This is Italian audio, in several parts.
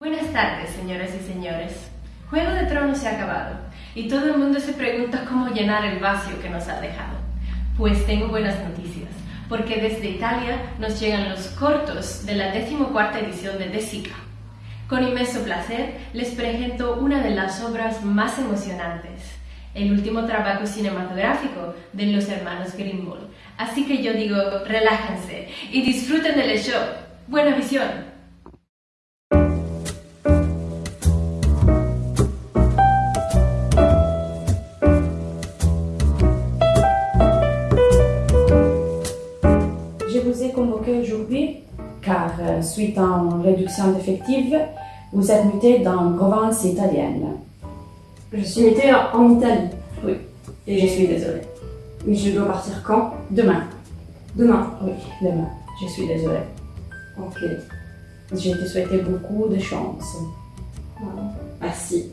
Buenas tardes, señoras y señores. Juego de Tronos se ha acabado y todo el mundo se pregunta cómo llenar el vacío que nos ha dejado. Pues tengo buenas noticias, porque desde Italia nos llegan los cortos de la decimocuarta edición de De Sica. Con inmenso placer les presento una de las obras más emocionantes, el último trabajo cinematográfico de los hermanos Greenwald. Así que yo digo, relájense y disfruten del show. ¡Buena visión! Euh, suite à une réduction d'effectifs, vous êtes muté dans une province italienne. Je suis muté en Italie. Oui. Et je suis désolée. Mais je dois partir quand? Demain. Demain. Oui, demain. Je suis désolée. Ok. Je te souhaitais beaucoup de chance. Merci.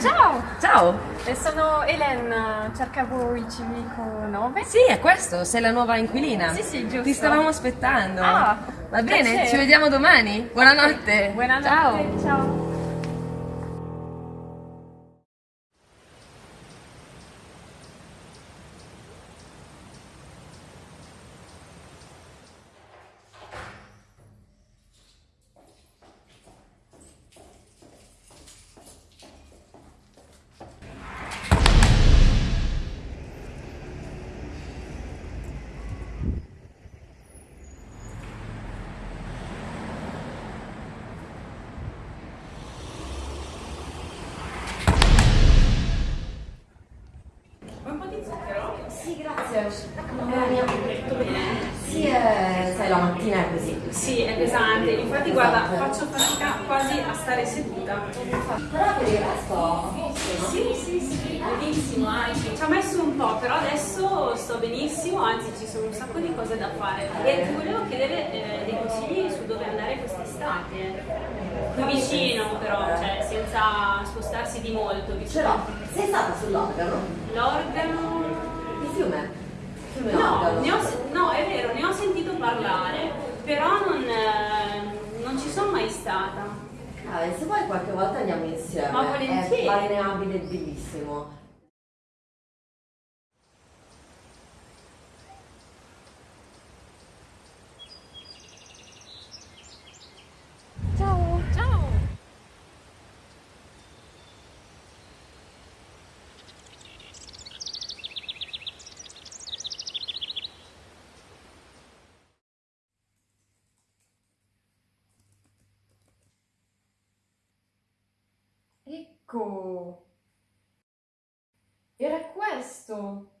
Ciao! Ciao! Eh, Sono Helen, cercavo il civico 9. Sì, è questo, sei la nuova inquilina. Sì, sì, giusto. Ti stavamo aspettando. Ah, Va bene, piacere. ci vediamo domani. Buonanotte. Buonanotte, Ciao. ciao. Sì, grazie. Sì, eh, sai, la mattina è così. Sì, è pesante, infatti guarda, Esatto. faccio fatica quasi a stare seduta. Però per il resto... Sì, sì, sì, benissimo, ci ha messo un po', però adesso sto benissimo, anzi ci sono un sacco di cose da fare. E ti volevo chiedere eh, dei consigli su dove andare quest'estate. Qui vicino però, cioè senza spostarsi di molto, Ce l'ho. Sei stata sull'organo? l'organo... mai stata. Ah, se vuoi qualche volta andiamo insieme. Ma volentieri. È balneabile bellissimo. Ciao! Ciao! Ecco! Era questo!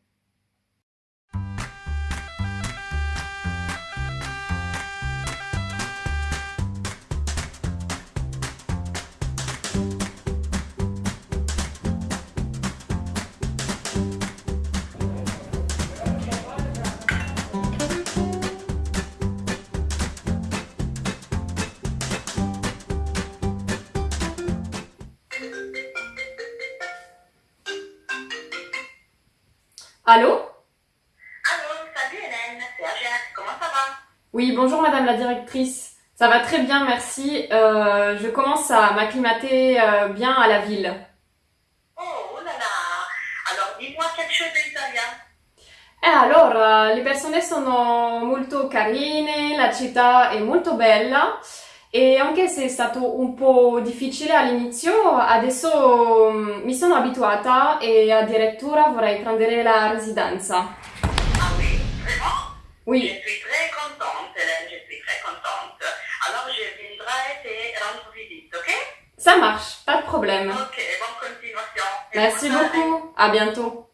Allô Allô, salut Hélène, c'est comment ça va Oui, bonjour Madame la directrice. Ça va très bien, merci. Euh, je commence à m'acclimater euh, bien à la ville. Oh, oh là là, alors dis-moi quelque chose d'italien. E allora, le persone sono molto carine, la città è molto bella e anche se è stato un po' difficile all'inizio, adesso mm, mi sono abituata e addirittura vorrei prendere la residenza. Ah oui, vraiment Je Oui, suis très contente Hélène, je suis très contente. Alors je viendrai te rendre visite, ok ça marche, pas de problème. Ok, bonne continuation. Merci beaucoup, à bientôt.